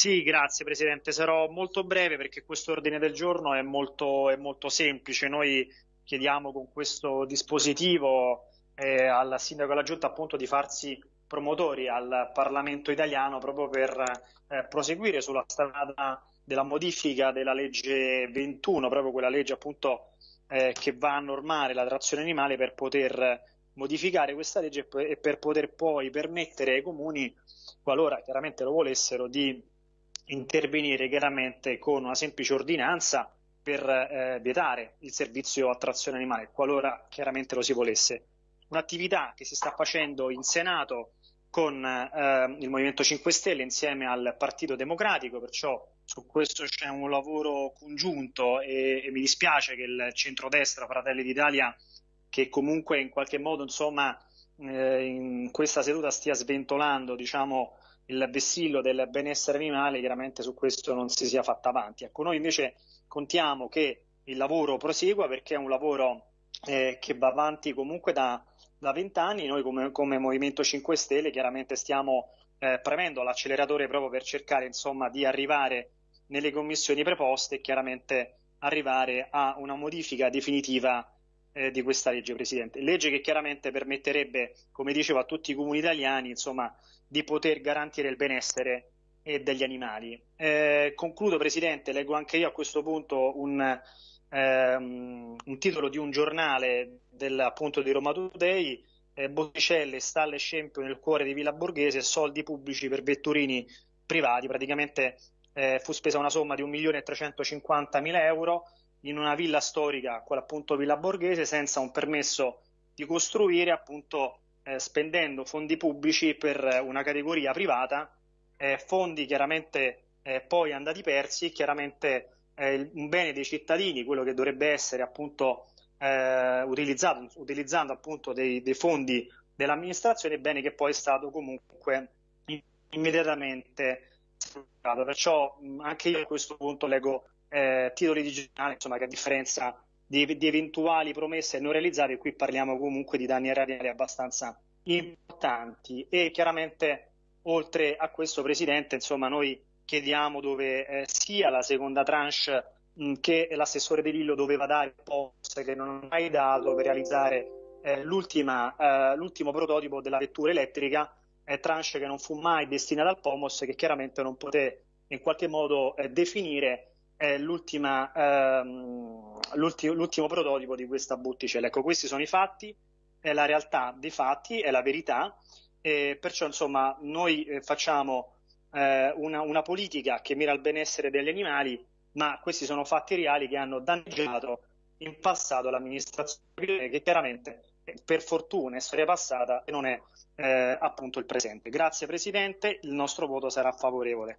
Sì, grazie Presidente. Sarò molto breve perché questo ordine del giorno è molto, è molto semplice. Noi chiediamo con questo dispositivo eh, al Sindaco della Giunta appunto di farsi promotori al Parlamento italiano proprio per eh, proseguire sulla strada della modifica della legge 21, proprio quella legge appunto eh, che va a normare la trazione animale per poter modificare questa legge e per poter poi permettere ai comuni, qualora chiaramente lo volessero, di intervenire chiaramente con una semplice ordinanza per eh, vietare il servizio a trazione animale, qualora chiaramente lo si volesse. Un'attività che si sta facendo in Senato con eh, il Movimento 5 Stelle insieme al Partito Democratico, perciò su questo c'è un lavoro congiunto e, e mi dispiace che il centrodestra Fratelli d'Italia, che comunque in qualche modo insomma, eh, in questa seduta stia sventolando diciamo, il vessillo del benessere animale, chiaramente su questo non si sia fatta avanti. Ecco, noi invece contiamo che il lavoro prosegua perché è un lavoro eh, che va avanti comunque da vent'anni. Noi come, come, Movimento 5 Stelle chiaramente stiamo eh, premendo l'acceleratore proprio per cercare insomma, di arrivare nelle commissioni preposte e chiaramente arrivare a una modifica definitiva eh, di questa legge, Presidente. Legge che chiaramente permetterebbe, come dicevo, a tutti i comuni italiani insomma, di poter garantire il benessere degli animali. Eh, concludo, Presidente, leggo anche io a questo punto un, ehm, un titolo di un giornale del, appunto di Roma Today, eh, Botticelle, stalle scempio nel cuore di Villa Borghese, soldi pubblici per vetturini privati, praticamente eh, fu spesa una somma di 1.350.000 euro in una villa storica, quella appunto Villa Borghese, senza un permesso di costruire, appunto eh, spendendo fondi pubblici per una categoria privata, eh, fondi chiaramente eh, poi andati persi, chiaramente eh, un bene dei cittadini, quello che dovrebbe essere appunto eh, utilizzato, utilizzando appunto dei, dei fondi dell'amministrazione, bene che poi è stato comunque immediatamente. Perciò anche io a questo punto leggo eh, titoli di giornale, insomma, che a differenza di, di, eventuali promesse non realizzate, qui parliamo comunque di danni erariali abbastanza importanti. E chiaramente oltre a questo Presidente, insomma, noi chiediamo dove eh, sia la seconda tranche mh, che l'assessore De Lillo doveva dare post che non ha mai dato per realizzare eh, eh, l'ultimo prototipo della vettura elettrica, eh, tranche che non fu mai destinata al POMOS che chiaramente non poté in qualche modo eh, definire è ehm, l'ultimo prototipo di questa botticella. Ecco, questi sono i fatti, è la realtà dei fatti, è la verità, e perciò insomma noi eh, facciamo eh, una, una, politica che mira al benessere degli animali, ma questi sono fatti reali che hanno danneggiato in passato l'amministrazione, che chiaramente per fortuna è storia passata e non è eh, appunto il presente. Grazie Presidente, il nostro voto sarà favorevole.